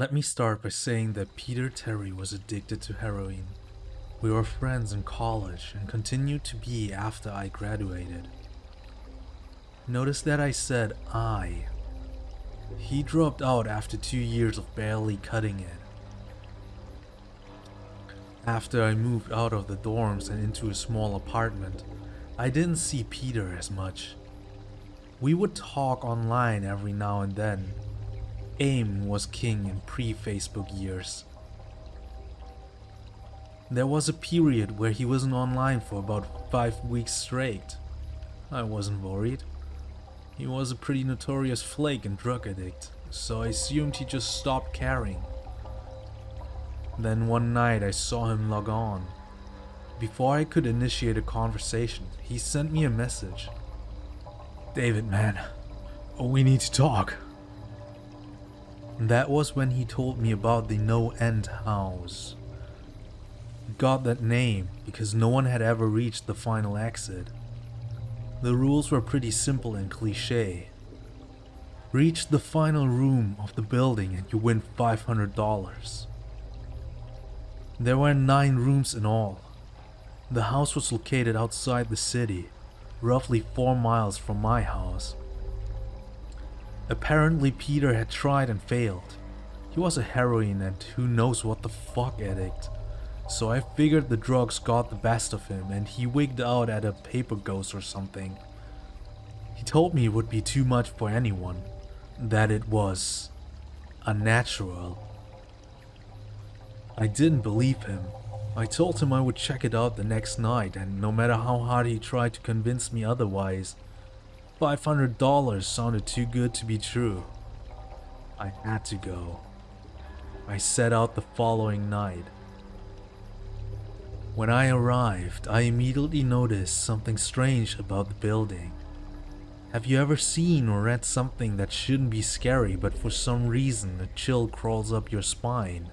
Let me start by saying that Peter Terry was addicted to heroin. We were friends in college and continued to be after I graduated. Notice that I said I. He dropped out after two years of barely cutting it. After I moved out of the dorms and into a small apartment, I didn't see Peter as much. We would talk online every now and then. AIM was king in pre-Facebook years. There was a period where he wasn't online for about 5 weeks straight. I wasn't worried. He was a pretty notorious flake and drug addict, so I assumed he just stopped caring. Then one night I saw him log on. Before I could initiate a conversation, he sent me a message. David, man, we need to talk. That was when he told me about the No End House. Got that name because no one had ever reached the final exit. The rules were pretty simple and cliche. Reach the final room of the building and you win $500. There were nine rooms in all. The house was located outside the city, roughly 4 miles from my house. Apparently Peter had tried and failed. He was a heroin and who knows what the fuck addict. So I figured the drugs got the best of him and he wigged out at a paper ghost or something. He told me it would be too much for anyone. That it was unnatural. I didn't believe him. I told him I would check it out the next night and no matter how hard he tried to convince me otherwise, $500 sounded too good to be true. I had to go. I set out the following night. When I arrived, I immediately noticed something strange about the building. Have you ever seen or read something that shouldn't be scary but for some reason a chill crawls up your spine?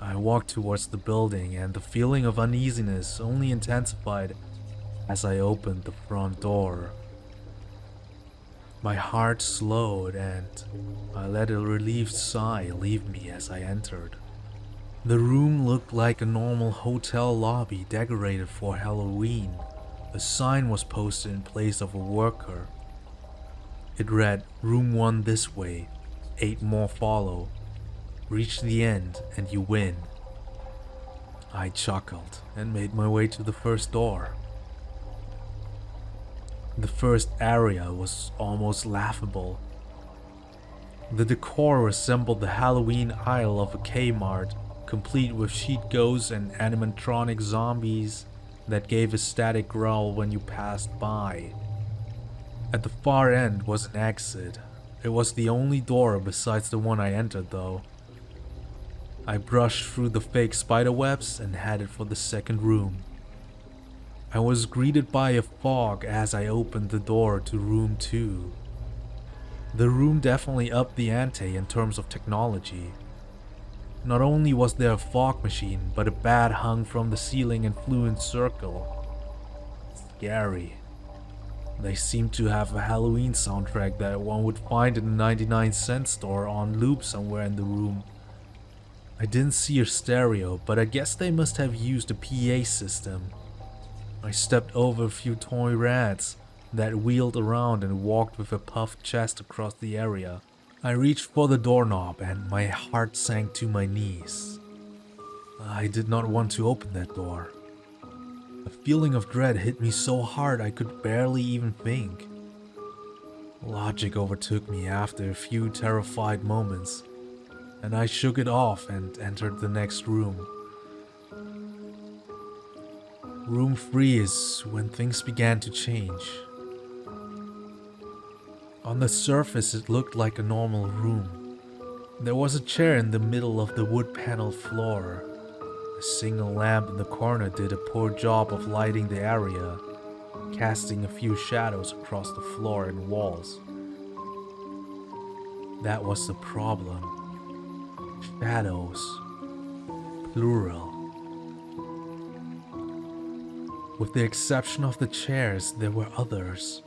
I walked towards the building and the feeling of uneasiness only intensified as I opened the front door. My heart slowed and I let a relieved sigh leave me as I entered. The room looked like a normal hotel lobby decorated for Halloween. A sign was posted in place of a worker. It read, room 1 this way, 8 more follow. Reach the end and you win. I chuckled and made my way to the first door. The first area was almost laughable. The decor resembled the Halloween aisle of a Kmart, complete with sheet ghosts and animatronic zombies that gave a static growl when you passed by. At the far end was an exit. It was the only door besides the one I entered though. I brushed through the fake spiderwebs and headed for the second room. I was greeted by a fog as I opened the door to room 2. The room definitely upped the ante in terms of technology. Not only was there a fog machine, but a bat hung from the ceiling and flew in circle. Scary. They seemed to have a Halloween soundtrack that one would find in a 99 cent store on loop somewhere in the room. I didn't see a stereo, but I guess they must have used a PA system. I stepped over a few toy rats that wheeled around and walked with a puffed chest across the area. I reached for the doorknob and my heart sank to my knees. I did not want to open that door. A feeling of dread hit me so hard I could barely even think. Logic overtook me after a few terrified moments and I shook it off and entered the next room. Room 3 is when things began to change. On the surface it looked like a normal room. There was a chair in the middle of the wood paneled floor. A single lamp in the corner did a poor job of lighting the area, casting a few shadows across the floor and walls. That was the problem. Shadows. Plural. With the exception of the chairs, there were others.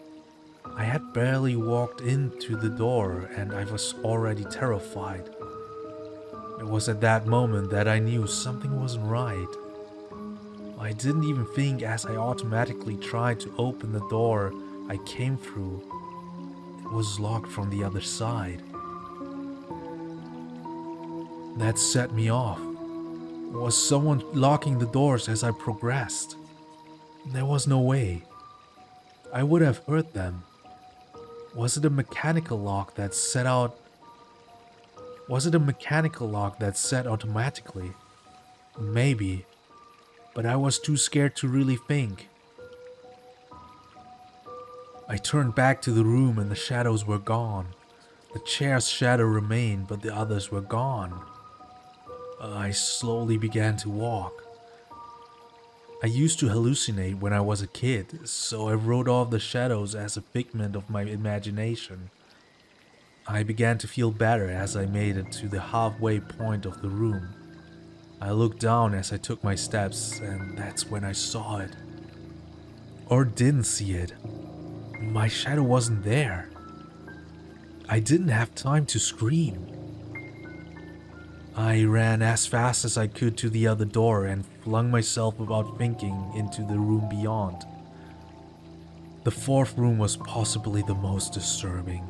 I had barely walked into the door and I was already terrified. It was at that moment that I knew something wasn't right. I didn't even think as I automatically tried to open the door I came through. It was locked from the other side. That set me off. Was someone locking the doors as I progressed? There was no way. I would have heard them. Was it a mechanical lock that set out? Was it a mechanical lock that set automatically? Maybe but I was too scared to really think. I turned back to the room and the shadows were gone. The chair's shadow remained, but the others were gone. I slowly began to walk. I used to hallucinate when I was a kid, so I wrote off the shadows as a figment of my imagination. I began to feel better as I made it to the halfway point of the room. I looked down as I took my steps, and that's when I saw it. Or didn't see it. My shadow wasn't there. I didn't have time to scream. I ran as fast as I could to the other door and flung myself without thinking into the room beyond. The fourth room was possibly the most disturbing.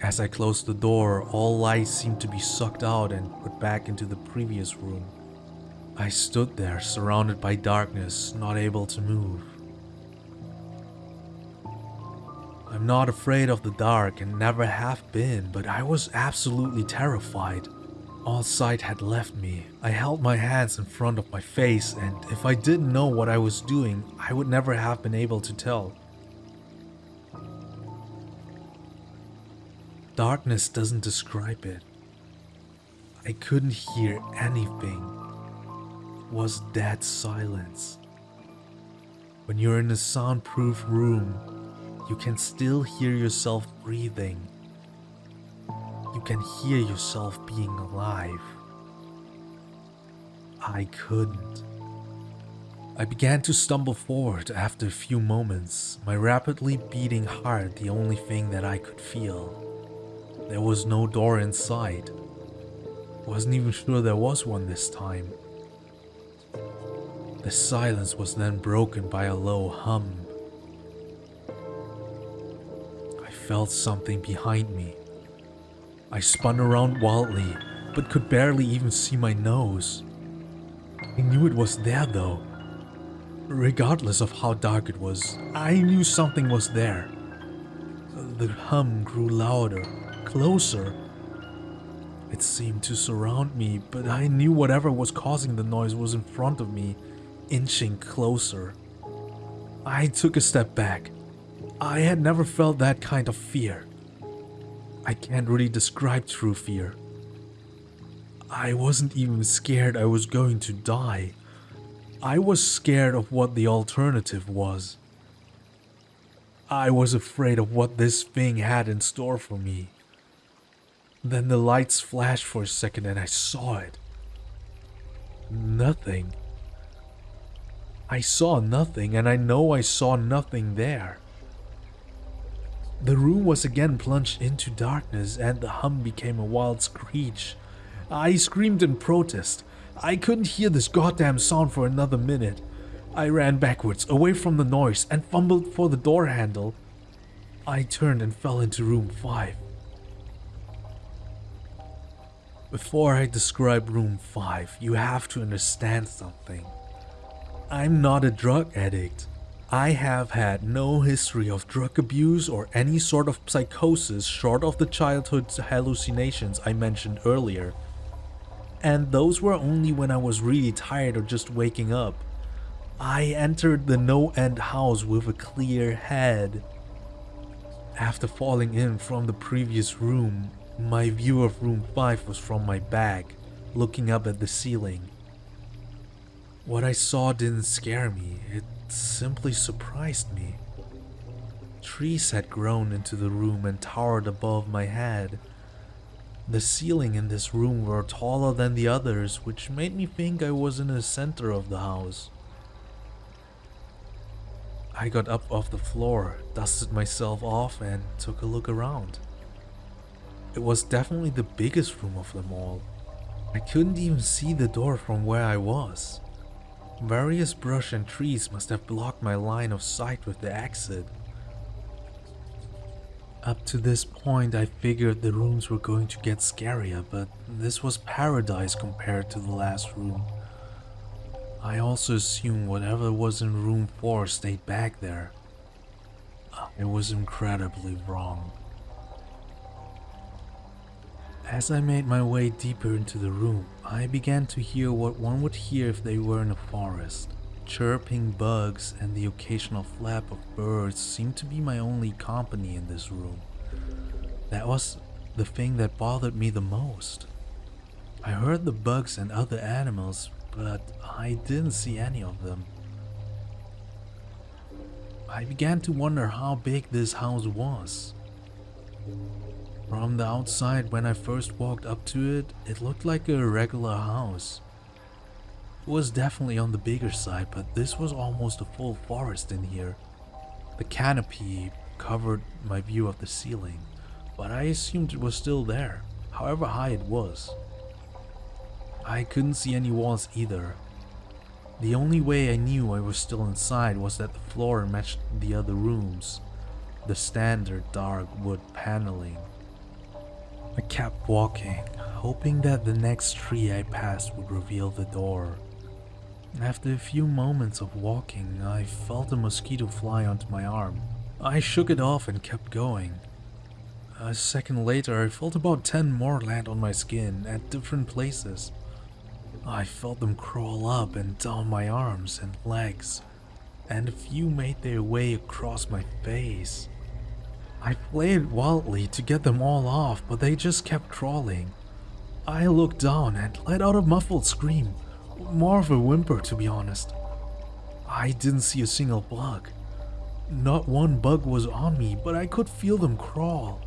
As I closed the door, all light seemed to be sucked out and put back into the previous room. I stood there, surrounded by darkness, not able to move. I'm not afraid of the dark and never have been, but I was absolutely terrified. All sight had left me. I held my hands in front of my face, and if I didn't know what I was doing, I would never have been able to tell. Darkness doesn't describe it. I couldn't hear anything. It was dead silence. When you're in a soundproof room, you can still hear yourself breathing. You can hear yourself being alive. I couldn't. I began to stumble forward after a few moments, my rapidly beating heart the only thing that I could feel. There was no door inside. Wasn't even sure there was one this time. The silence was then broken by a low hum. I felt something behind me. I spun around wildly, but could barely even see my nose. I knew it was there though. Regardless of how dark it was, I knew something was there. The hum grew louder, closer. It seemed to surround me, but I knew whatever was causing the noise was in front of me, inching closer. I took a step back. I had never felt that kind of fear. I can't really describe true fear. I wasn't even scared I was going to die. I was scared of what the alternative was. I was afraid of what this thing had in store for me. Then the lights flashed for a second and I saw it. Nothing. I saw nothing and I know I saw nothing there. The room was again plunged into darkness and the hum became a wild screech. I screamed in protest. I couldn't hear this goddamn sound for another minute. I ran backwards, away from the noise, and fumbled for the door handle. I turned and fell into room 5. Before I describe room 5, you have to understand something. I'm not a drug addict. I have had no history of drug abuse or any sort of psychosis short of the childhood hallucinations I mentioned earlier. And those were only when I was really tired or just waking up. I entered the no-end house with a clear head. After falling in from the previous room, my view of room 5 was from my back, looking up at the ceiling. What I saw didn't scare me, it simply surprised me. Trees had grown into the room and towered above my head. The ceiling in this room were taller than the others, which made me think I was in the center of the house. I got up off the floor, dusted myself off, and took a look around. It was definitely the biggest room of them all. I couldn't even see the door from where I was. Various brush and trees must have blocked my line of sight with the exit. Up to this point I figured the rooms were going to get scarier, but this was paradise compared to the last room. I also assumed whatever was in room 4 stayed back there. It was incredibly wrong. As I made my way deeper into the room, I began to hear what one would hear if they were in a forest. Chirping bugs and the occasional flap of birds seemed to be my only company in this room. That was the thing that bothered me the most. I heard the bugs and other animals, but I didn't see any of them. I began to wonder how big this house was. From the outside, when I first walked up to it, it looked like a regular house. It was definitely on the bigger side, but this was almost a full forest in here. The canopy covered my view of the ceiling, but I assumed it was still there, however high it was. I couldn't see any walls either. The only way I knew I was still inside was that the floor matched the other rooms, the standard dark wood paneling. I kept walking, hoping that the next tree I passed would reveal the door. After a few moments of walking, I felt a mosquito fly onto my arm. I shook it off and kept going. A second later, I felt about 10 more land on my skin at different places. I felt them crawl up and down my arms and legs, and a few made their way across my face. I played wildly to get them all off, but they just kept crawling. I looked down and let out a muffled scream, more of a whimper to be honest. I didn't see a single bug. Not one bug was on me, but I could feel them crawl.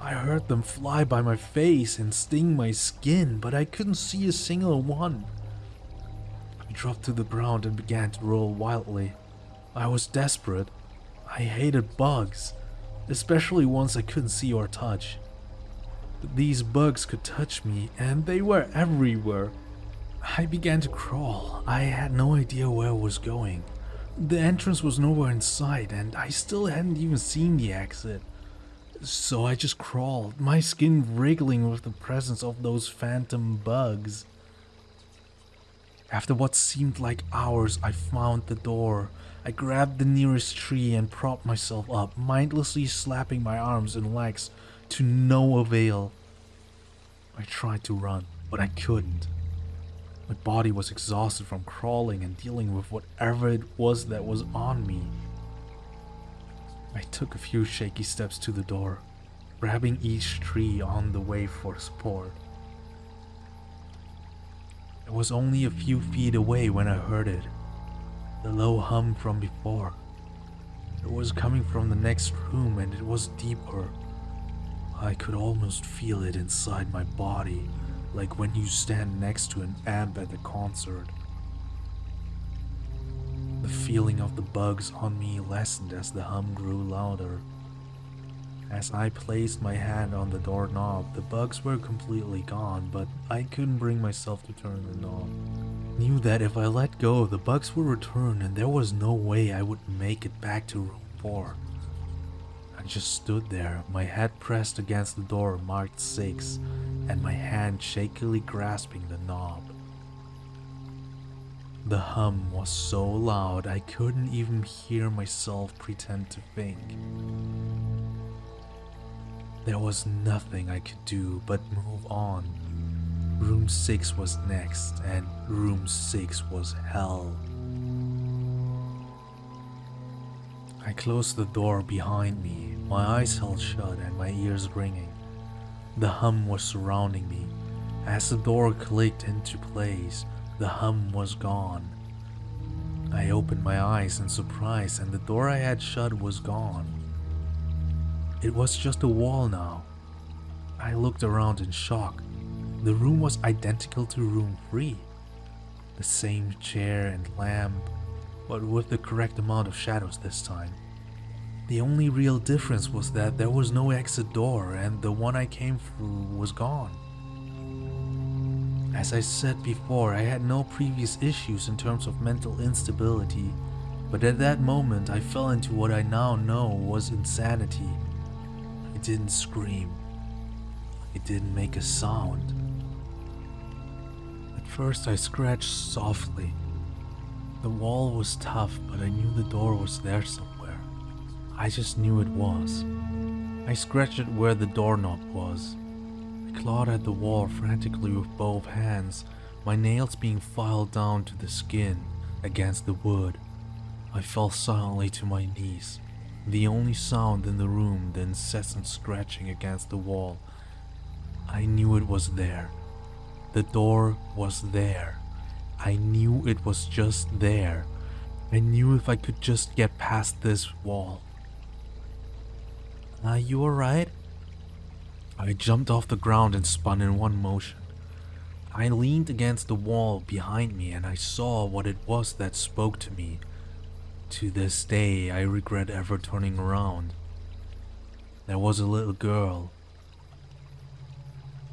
I heard them fly by my face and sting my skin, but I couldn't see a single one. I dropped to the ground and began to roll wildly. I was desperate. I hated bugs especially ones I couldn't see or touch. These bugs could touch me, and they were everywhere. I began to crawl. I had no idea where I was going. The entrance was nowhere in sight, and I still hadn't even seen the exit. So I just crawled, my skin wriggling with the presence of those phantom bugs. After what seemed like hours, I found the door. I grabbed the nearest tree and propped myself up, mindlessly slapping my arms and legs to no avail. I tried to run, but I couldn't. My body was exhausted from crawling and dealing with whatever it was that was on me. I took a few shaky steps to the door, grabbing each tree on the way for support. It was only a few feet away when I heard it. The low hum from before. It was coming from the next room and it was deeper. I could almost feel it inside my body, like when you stand next to an amp at a concert. The feeling of the bugs on me lessened as the hum grew louder. As I placed my hand on the doorknob, the bugs were completely gone, but I couldn't bring myself to turn the knob. Knew that if I let go, the bugs would return and there was no way I would make it back to room 4. I just stood there, my head pressed against the door marked 6, and my hand shakily grasping the knob. The hum was so loud I couldn't even hear myself pretend to think. There was nothing I could do but move on. Room 6 was next, and room 6 was hell. I closed the door behind me, my eyes held shut and my ears ringing. The hum was surrounding me. As the door clicked into place, the hum was gone. I opened my eyes in surprise and the door I had shut was gone. It was just a wall now. I looked around in shock. The room was identical to room 3. The same chair and lamp, but with the correct amount of shadows this time. The only real difference was that there was no exit door and the one I came through was gone. As I said before, I had no previous issues in terms of mental instability, but at that moment I fell into what I now know was insanity. I didn't scream. It didn't make a sound. At first I scratched softly. The wall was tough, but I knew the door was there somewhere. I just knew it was. I scratched it where the doorknob was. I clawed at the wall frantically with both hands, my nails being filed down to the skin against the wood. I fell silently to my knees. The only sound in the room the incessant scratching against the wall. I knew it was there. The door was there. I knew it was just there. I knew if I could just get past this wall. Are you alright? I jumped off the ground and spun in one motion. I leaned against the wall behind me and I saw what it was that spoke to me. To this day, I regret ever turning around. There was a little girl.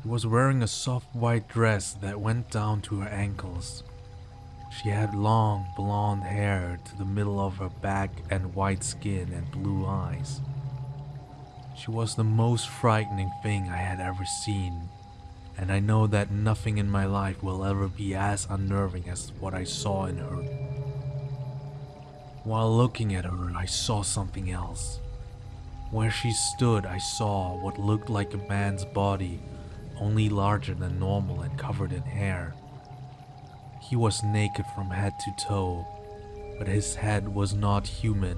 She was wearing a soft white dress that went down to her ankles. She had long blonde hair to the middle of her back and white skin and blue eyes. She was the most frightening thing I had ever seen, and I know that nothing in my life will ever be as unnerving as what I saw in her. While looking at her, I saw something else. Where she stood, I saw what looked like a man's body, only larger than normal and covered in hair. He was naked from head to toe, but his head was not human,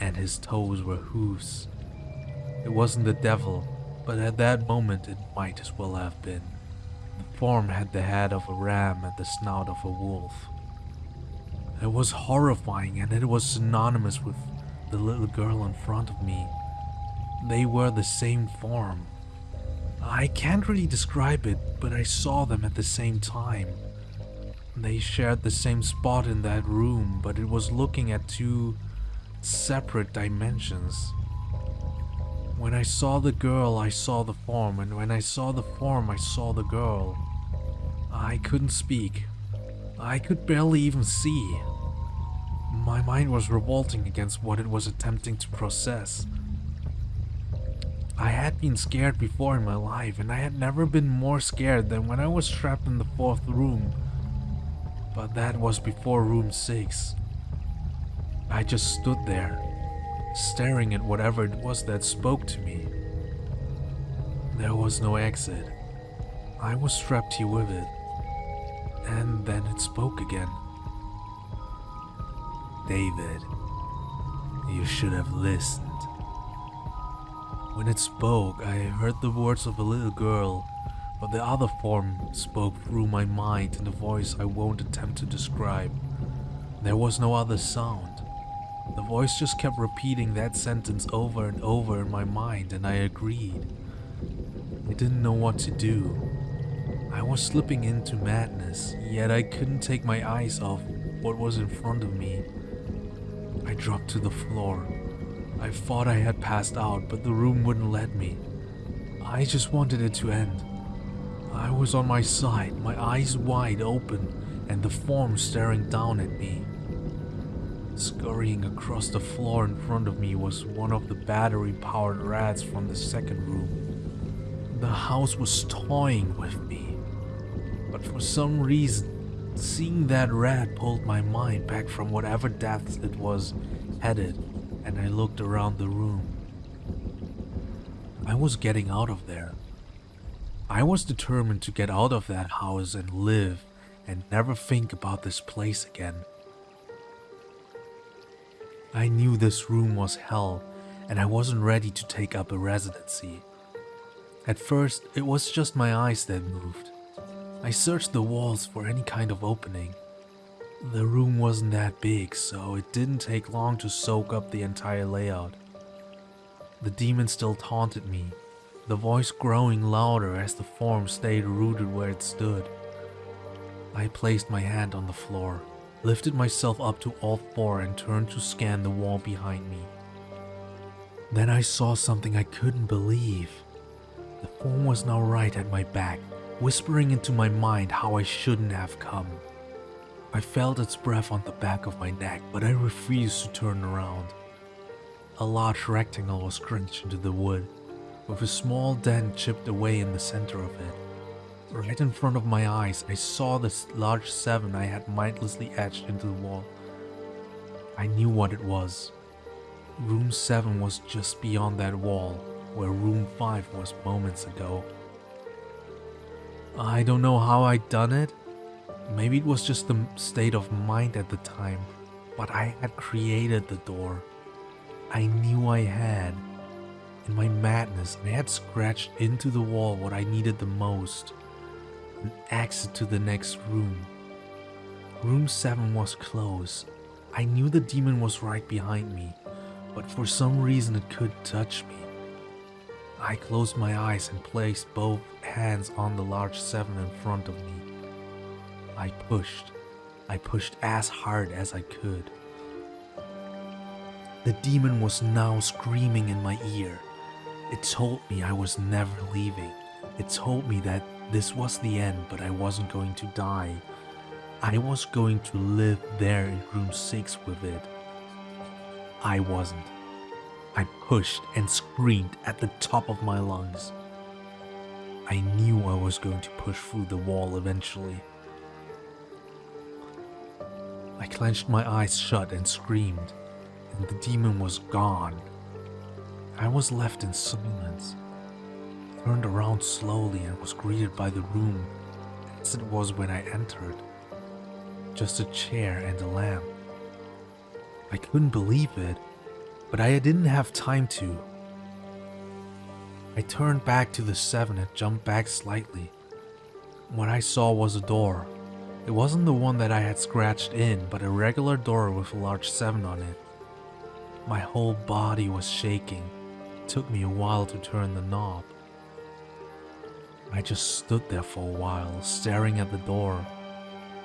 and his toes were hooves. It wasn't the devil, but at that moment it might as well have been. The form had the head of a ram and the snout of a wolf. It was horrifying and it was synonymous with the little girl in front of me. They were the same form. I can't really describe it, but I saw them at the same time. They shared the same spot in that room, but it was looking at two separate dimensions. When I saw the girl, I saw the form, and when I saw the form, I saw the girl. I couldn't speak. I could barely even see. My mind was revolting against what it was attempting to process. I had been scared before in my life, and I had never been more scared than when I was trapped in the fourth room. But that was before room 6. I just stood there, staring at whatever it was that spoke to me. There was no exit. I was trapped here with it. And then it spoke again. David, you should have listened. When it spoke, I heard the words of a little girl, but the other form spoke through my mind in a voice I won't attempt to describe. There was no other sound. The voice just kept repeating that sentence over and over in my mind and I agreed. I didn't know what to do. I was slipping into madness, yet I couldn't take my eyes off what was in front of me. I dropped to the floor. I thought I had passed out, but the room wouldn't let me. I just wanted it to end. I was on my side, my eyes wide open, and the form staring down at me. Scurrying across the floor in front of me was one of the battery-powered rats from the second room. The house was toying with me, but for some reason, seeing that rat pulled my mind back from whatever depths it was headed, and I looked around the room. I was getting out of there. I was determined to get out of that house and live and never think about this place again. I knew this room was hell, and I wasn't ready to take up a residency. At first, it was just my eyes that moved. I searched the walls for any kind of opening. The room wasn't that big, so it didn't take long to soak up the entire layout. The demon still taunted me, the voice growing louder as the form stayed rooted where it stood. I placed my hand on the floor lifted myself up to all four and turned to scan the wall behind me. Then I saw something I couldn't believe. The form was now right at my back, whispering into my mind how I shouldn't have come. I felt its breath on the back of my neck, but I refused to turn around. A large rectangle was crunched into the wood, with a small dent chipped away in the center of it. Right in front of my eyes, I saw this large 7 I had mindlessly etched into the wall. I knew what it was. Room 7 was just beyond that wall, where room 5 was moments ago. I don't know how I'd done it. Maybe it was just the state of mind at the time, but I had created the door. I knew I had. In my madness, I had scratched into the wall what I needed the most an exit to the next room. Room 7 was closed. I knew the demon was right behind me, but for some reason it could touch me. I closed my eyes and placed both hands on the large 7 in front of me. I pushed. I pushed as hard as I could. The demon was now screaming in my ear. It told me I was never leaving. It told me that this was the end, but I wasn't going to die. I was going to live there in room 6 with it. I wasn't. I pushed and screamed at the top of my lungs. I knew I was going to push through the wall eventually. I clenched my eyes shut and screamed, and the demon was gone. I was left in silence turned around slowly and was greeted by the room as it was when I entered. Just a chair and a lamp. I couldn't believe it, but I didn't have time to. I turned back to the 7 and jumped back slightly. What I saw was a door. It wasn't the one that I had scratched in, but a regular door with a large 7 on it. My whole body was shaking. It took me a while to turn the knob. I just stood there for a while, staring at the door.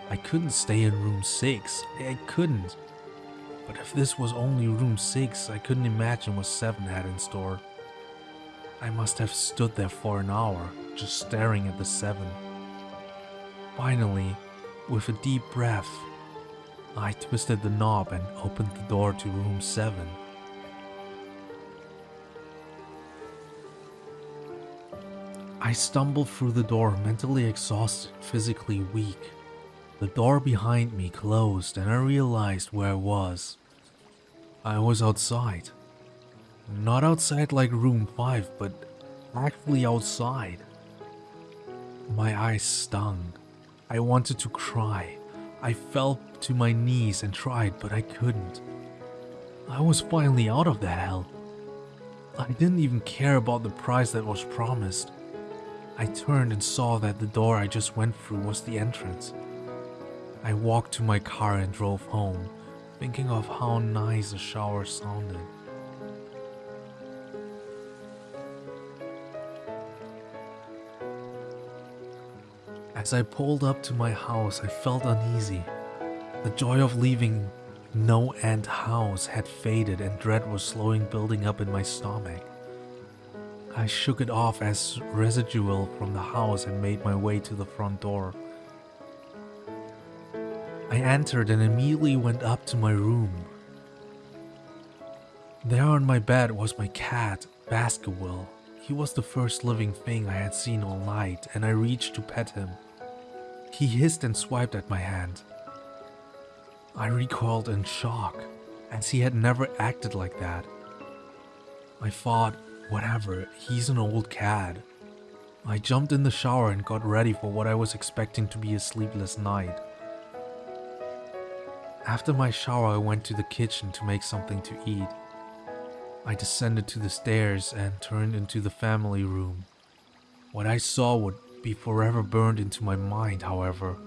I couldn't stay in room 6. I couldn't. But if this was only room 6, I couldn't imagine what 7 had in store. I must have stood there for an hour, just staring at the 7. Finally, with a deep breath, I twisted the knob and opened the door to room 7. I stumbled through the door, mentally exhausted, physically weak. The door behind me closed and I realized where I was. I was outside. Not outside like room 5, but actually outside. My eyes stung. I wanted to cry. I fell to my knees and tried, but I couldn't. I was finally out of the hell. I didn't even care about the prize that was promised. I turned and saw that the door I just went through was the entrance. I walked to my car and drove home, thinking of how nice the shower sounded. As I pulled up to my house, I felt uneasy. The joy of leaving no end house had faded and dread was slowly building up in my stomach. I shook it off as residual from the house and made my way to the front door. I entered and immediately went up to my room. There on my bed was my cat, Baskerville. He was the first living thing I had seen all night, and I reached to pet him. He hissed and swiped at my hand. I recoiled in shock, as he had never acted like that. I thought Whatever, he's an old cat. I jumped in the shower and got ready for what I was expecting to be a sleepless night. After my shower, I went to the kitchen to make something to eat. I descended to the stairs and turned into the family room. What I saw would be forever burned into my mind, however.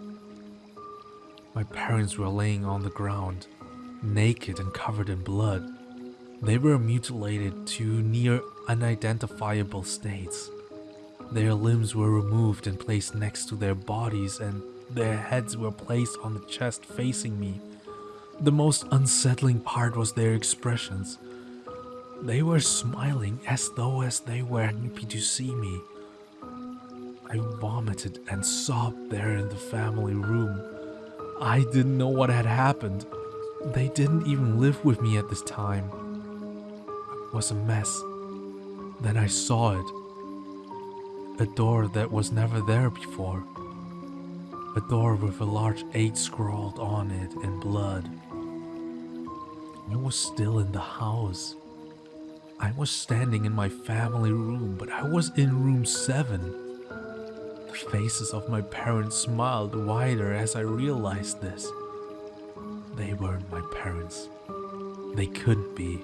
My parents were laying on the ground, naked and covered in blood. They were mutilated to near unidentifiable states. Their limbs were removed and placed next to their bodies and their heads were placed on the chest facing me. The most unsettling part was their expressions. They were smiling as though as they were happy to see me. I vomited and sobbed there in the family room. I didn't know what had happened. They didn't even live with me at this time. It was a mess. Then I saw it. A door that was never there before. A door with a large 8 scrawled on it in blood. I was still in the house. I was standing in my family room, but I was in room 7. The faces of my parents smiled wider as I realized this. They weren't my parents. They couldn't be.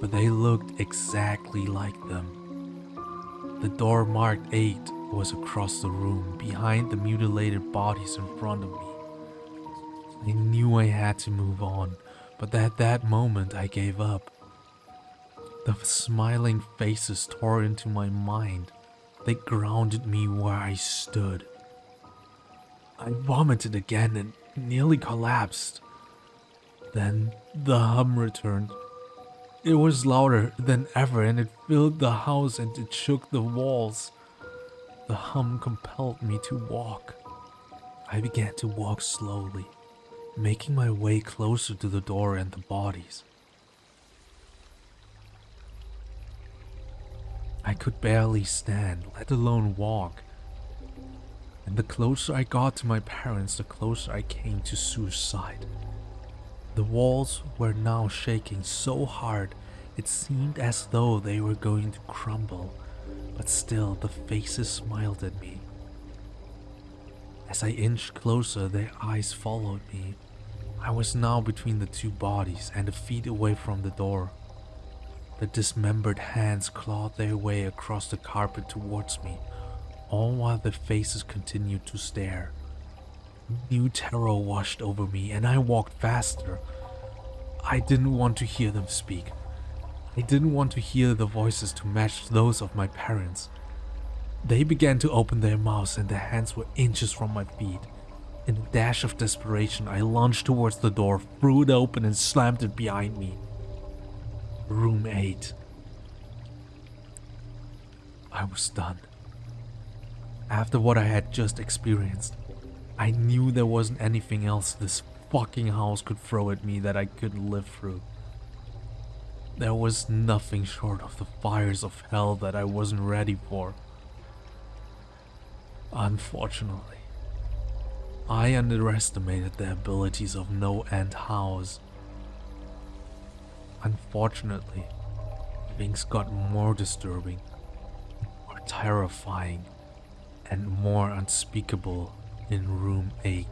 But they looked exactly like them. The door marked 8 was across the room, behind the mutilated bodies in front of me. I knew I had to move on, but at that moment I gave up. The smiling faces tore into my mind. They grounded me where I stood. I vomited again and nearly collapsed. Then the hum returned. It was louder than ever and it filled the house and it shook the walls. The hum compelled me to walk. I began to walk slowly, making my way closer to the door and the bodies. I could barely stand, let alone walk. And the closer I got to my parents, the closer I came to suicide. The walls were now shaking so hard it seemed as though they were going to crumble, but still the faces smiled at me. As I inched closer, their eyes followed me. I was now between the two bodies and a feet away from the door. The dismembered hands clawed their way across the carpet towards me, all while the faces continued to stare. New terror washed over me and I walked faster. I didn't want to hear them speak. I didn't want to hear the voices to match those of my parents. They began to open their mouths and their hands were inches from my feet. In a dash of desperation, I lunged towards the door, threw it open and slammed it behind me. Room 8. I was done. After what I had just experienced, I knew there wasn't anything else this fucking house could throw at me that I couldn't live through. There was nothing short of the fires of hell that I wasn't ready for. Unfortunately, I underestimated the abilities of No End House Unfortunately, things got more disturbing, more terrifying, and more unspeakable in room 8.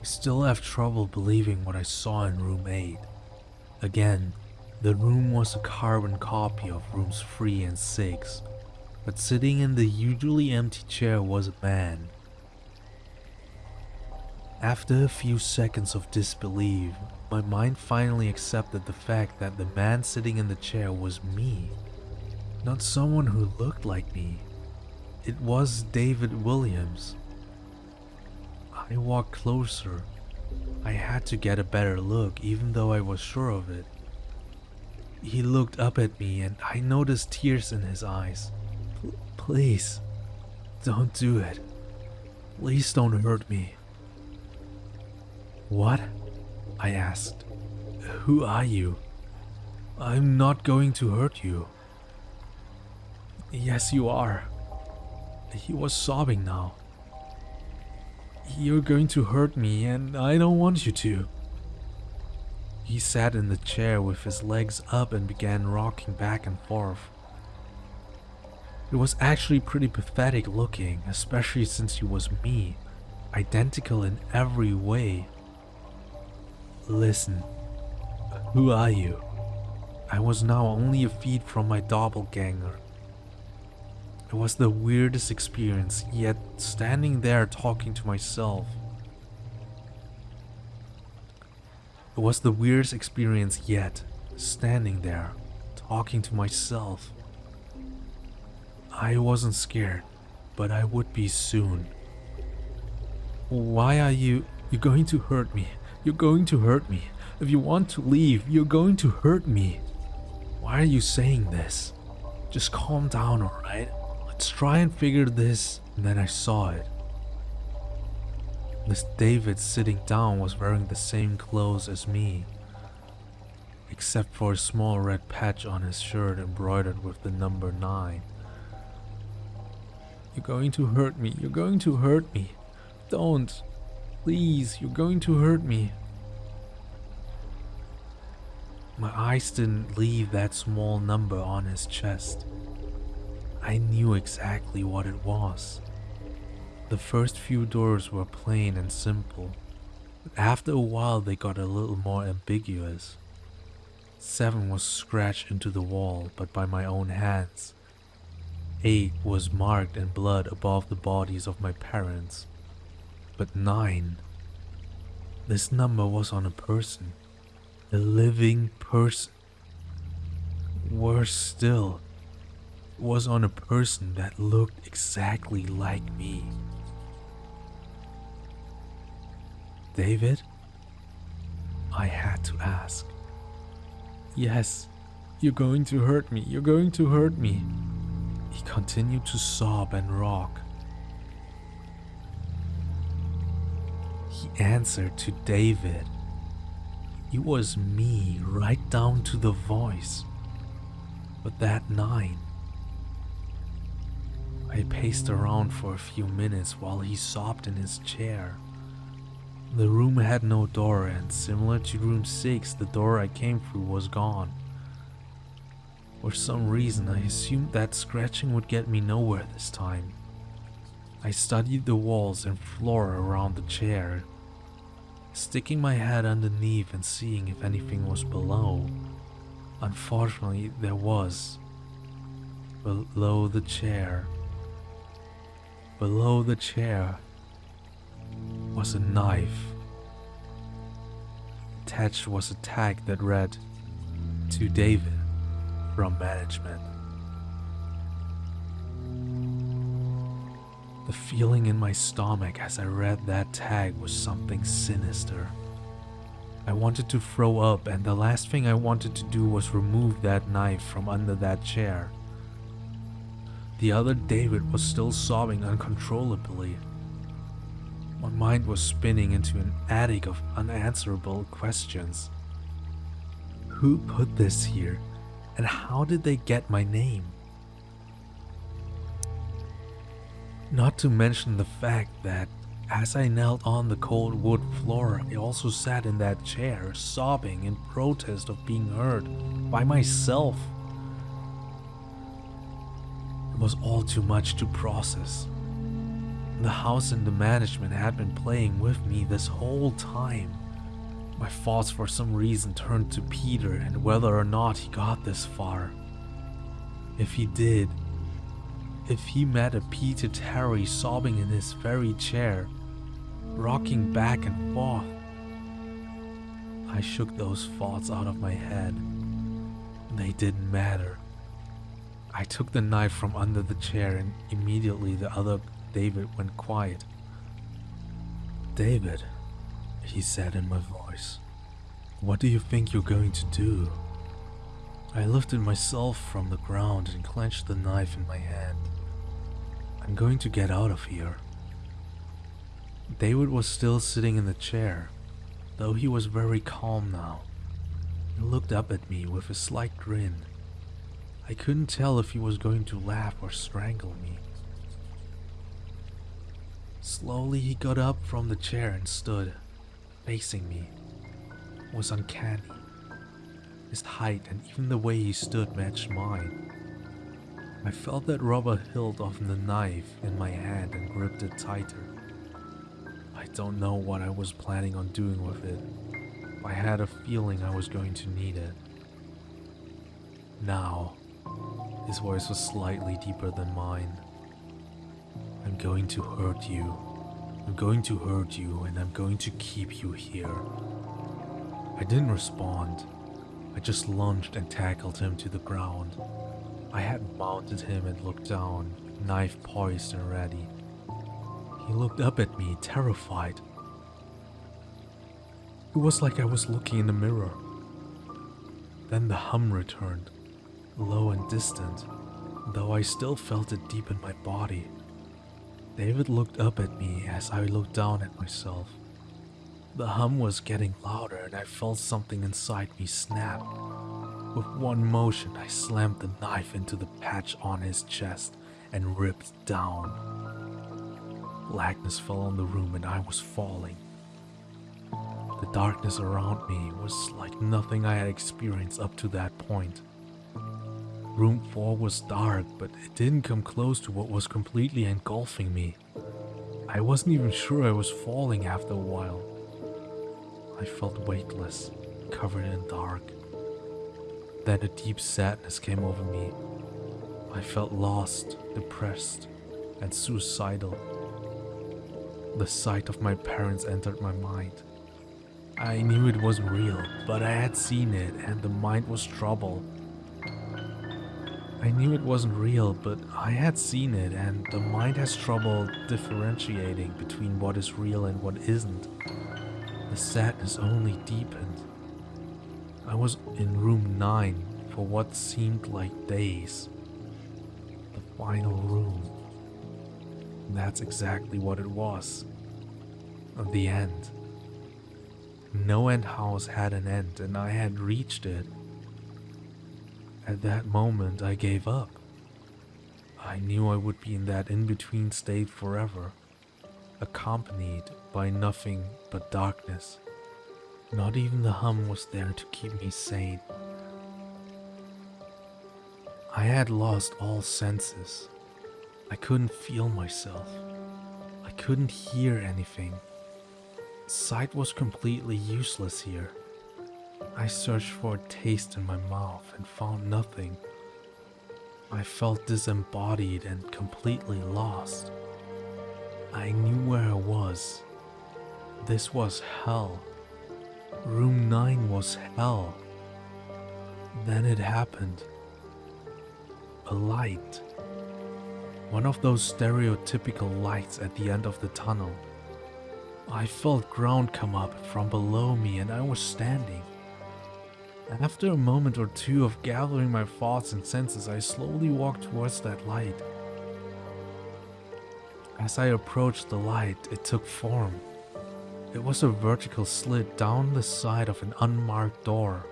I still have trouble believing what I saw in room 8. Again, the room was a carbon copy of rooms 3 and 6, but sitting in the usually empty chair was a man. After a few seconds of disbelief, my mind finally accepted the fact that the man sitting in the chair was me. Not someone who looked like me. It was David Williams. I walked closer. I had to get a better look even though I was sure of it. He looked up at me and I noticed tears in his eyes. Please, don't do it. Please don't hurt me. What? I asked. Who are you? I'm not going to hurt you. Yes, you are. He was sobbing now. You're going to hurt me and I don't want you to. He sat in the chair with his legs up and began rocking back and forth. It was actually pretty pathetic looking, especially since he was me, identical in every way. Listen, who are you? I was now only a feet from my doppelganger. It was the weirdest experience, yet standing there talking to myself. It was the weirdest experience yet, standing there, talking to myself. I wasn't scared, but I would be soon. Why are you... You're going to hurt me. You're going to hurt me. If you want to leave, you're going to hurt me. Why are you saying this? Just calm down, alright? Let's try and figure this. And then I saw it. This David sitting down was wearing the same clothes as me, except for a small red patch on his shirt embroidered with the number 9. You're going to hurt me, you're going to hurt me. Don't. Please, you're going to hurt me. My eyes didn't leave that small number on his chest. I knew exactly what it was. The first few doors were plain and simple, but after a while they got a little more ambiguous. Seven was scratched into the wall, but by my own hands. Eight was marked in blood above the bodies of my parents. But nine. This number was on a person. A living person. Worse still, was on a person that looked exactly like me. David? I had to ask. Yes, you're going to hurt me, you're going to hurt me. He continued to sob and rock. He answered to David. It was me right down to the voice. But that nine. I paced around for a few minutes while he sobbed in his chair. The room had no door and similar to room 6, the door I came through was gone. For some reason I assumed that scratching would get me nowhere this time. I studied the walls and floor around the chair, sticking my head underneath and seeing if anything was below. Unfortunately, there was. Below the chair. Below the chair was a knife. Attached was a tag that read, To David, from management. The feeling in my stomach as I read that tag was something sinister. I wanted to throw up and the last thing I wanted to do was remove that knife from under that chair. The other David was still sobbing uncontrollably my mind was spinning into an attic of unanswerable questions. Who put this here, and how did they get my name? Not to mention the fact that as I knelt on the cold wood floor, I also sat in that chair, sobbing in protest of being hurt by myself. It was all too much to process. The house and the management had been playing with me this whole time. My thoughts for some reason turned to Peter and whether or not he got this far. If he did, if he met a Peter Terry sobbing in his very chair, rocking back and forth, I shook those thoughts out of my head. They didn't matter. I took the knife from under the chair and immediately the other David went quiet. David, he said in my voice, what do you think you're going to do? I lifted myself from the ground and clenched the knife in my hand. I'm going to get out of here. David was still sitting in the chair, though he was very calm now. He looked up at me with a slight grin. I couldn't tell if he was going to laugh or strangle me. Slowly he got up from the chair and stood, facing me. It was uncanny. His height and even the way he stood matched mine. I felt that rubber hilt of the knife in my hand and gripped it tighter. I don't know what I was planning on doing with it. I had a feeling I was going to need it. Now, his voice was slightly deeper than mine. I'm going to hurt you. I'm going to hurt you and I'm going to keep you here. I didn't respond. I just lunged and tackled him to the ground. I had mounted him and looked down, knife poised and ready. He looked up at me, terrified. It was like I was looking in the mirror. Then the hum returned, low and distant, though I still felt it deep in my body. David looked up at me as I looked down at myself. The hum was getting louder and I felt something inside me snap. With one motion, I slammed the knife into the patch on his chest and ripped down. Blackness fell on the room and I was falling. The darkness around me was like nothing I had experienced up to that point. Room 4 was dark, but it didn't come close to what was completely engulfing me. I wasn't even sure I was falling after a while. I felt weightless, covered in dark. Then a deep sadness came over me. I felt lost, depressed, and suicidal. The sight of my parents entered my mind. I knew it wasn't real, but I had seen it and the mind was troubled. I knew it wasn't real, but I had seen it and the mind has trouble differentiating between what is real and what isn't. The sadness only deepened. I was in room 9 for what seemed like days. The final room. And That's exactly what it was. The end. No End House had an end and I had reached it. At that moment, I gave up. I knew I would be in that in-between state forever, accompanied by nothing but darkness. Not even the hum was there to keep me sane. I had lost all senses. I couldn't feel myself. I couldn't hear anything. Sight was completely useless here. I searched for a taste in my mouth and found nothing. I felt disembodied and completely lost. I knew where I was. This was hell. Room 9 was hell. Then it happened. A light. One of those stereotypical lights at the end of the tunnel. I felt ground come up from below me and I was standing. After a moment or two of gathering my thoughts and senses, I slowly walked towards that light. As I approached the light, it took form. It was a vertical slit down the side of an unmarked door.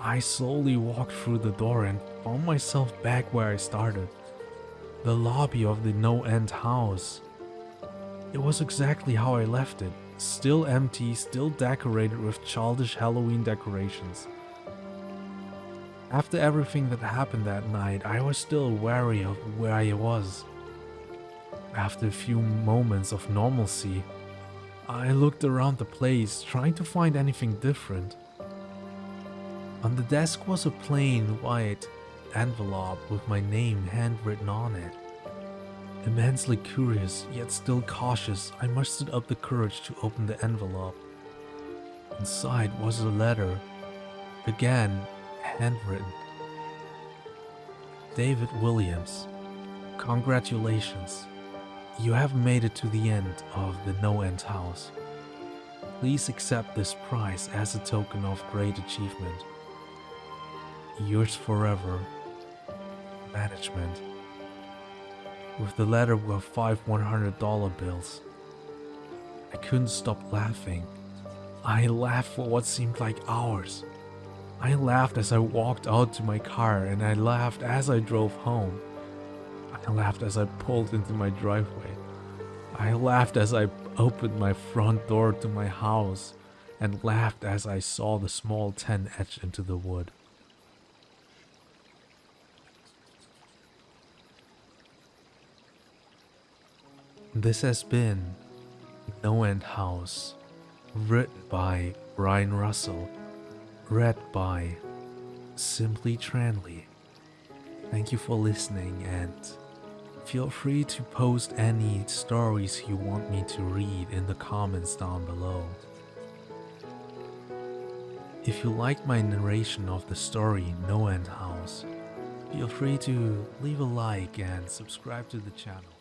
I slowly walked through the door and found myself back where I started. The lobby of the no-end house. It was exactly how I left it, still empty, still decorated with childish Halloween decorations. After everything that happened that night, I was still wary of where I was. After a few moments of normalcy, I looked around the place, trying to find anything different. On the desk was a plain white envelope with my name handwritten on it. Immensely curious, yet still cautious, I mustered up the courage to open the envelope. Inside was a letter, again handwritten. David Williams, congratulations. You have made it to the end of the No End House. Please accept this prize as a token of great achievement. Yours forever, Management. With the letter were five $100 bills. I couldn't stop laughing. I laughed for what seemed like hours. I laughed as I walked out to my car and I laughed as I drove home. I laughed as I pulled into my driveway. I laughed as I opened my front door to my house and laughed as I saw the small tent etched into the wood. This has been No End House, written by Brian Russell, read by Simply Tranley. Thank you for listening and feel free to post any stories you want me to read in the comments down below. If you like my narration of the story No End House, feel free to leave a like and subscribe to the channel.